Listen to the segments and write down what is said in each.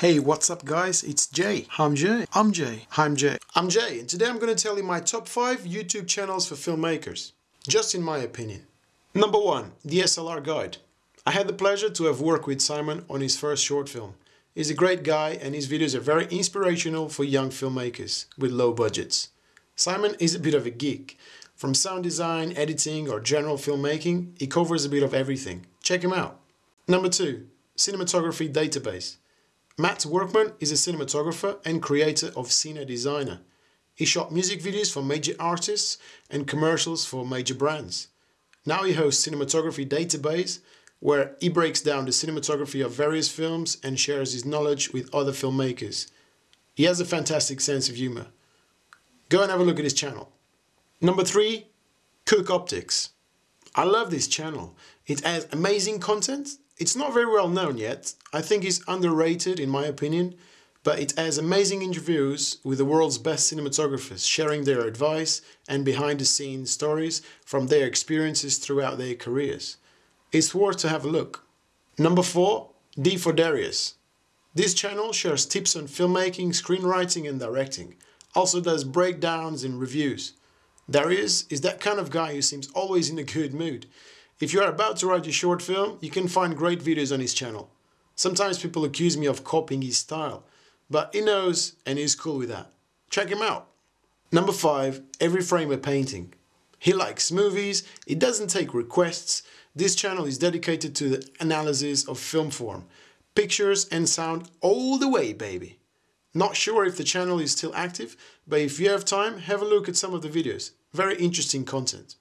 Hey, what's up guys? It's Jay. I'm Jay. I'm Jay. I'm Jay. I'm Jay and today I'm going to tell you my top 5 YouTube channels for filmmakers. Just in my opinion. Number 1. DSLR Guide. I had the pleasure to have worked with Simon on his first short film. He's a great guy and his videos are very inspirational for young filmmakers with low budgets. Simon is a bit of a geek. From sound design, editing or general filmmaking, he covers a bit of everything. Check him out. Number 2. Cinematography Database. Matt Workman is a cinematographer and creator of Cine Designer. He shot music videos for major artists and commercials for major brands. Now he hosts Cinematography Database, where he breaks down the cinematography of various films and shares his knowledge with other filmmakers. He has a fantastic sense of humor. Go and have a look at his channel. Number 3. Cooke Optics. I love this channel. It has amazing content it's not very well known yet. I think it's underrated in my opinion, but it has amazing interviews with the world's best cinematographers sharing their advice and behind the scenes stories from their experiences throughout their careers. It's worth to have a look. Number 4. D for Darious. This channel shares tips on filmmaking, screenwriting and directing. Also does breakdowns and reviews. Darious is that kind of guy who seems always in a good mood. If you are about to write a short film, you can find great videos on his channel. Sometimes people accuse me of copying his style, but he knows and he's cool with that. Check him out. Number 5. Every Frame a Painting. He likes movies, he doesn't take requests. This channel is dedicated to the analysis of film form. Pictures and sound all the way, baby. Not sure if the channel is still active, but if you have time, have a look at some of the videos. Very interesting content.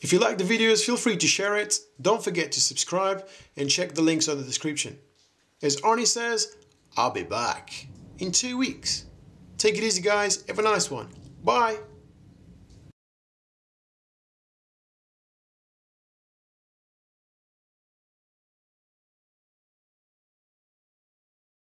If you like the videos, feel free to share it. Don't forget to subscribe and check the links on the description. As Arnie says, I'll be back in two weeks. Take it easy guys, have a nice one. Bye.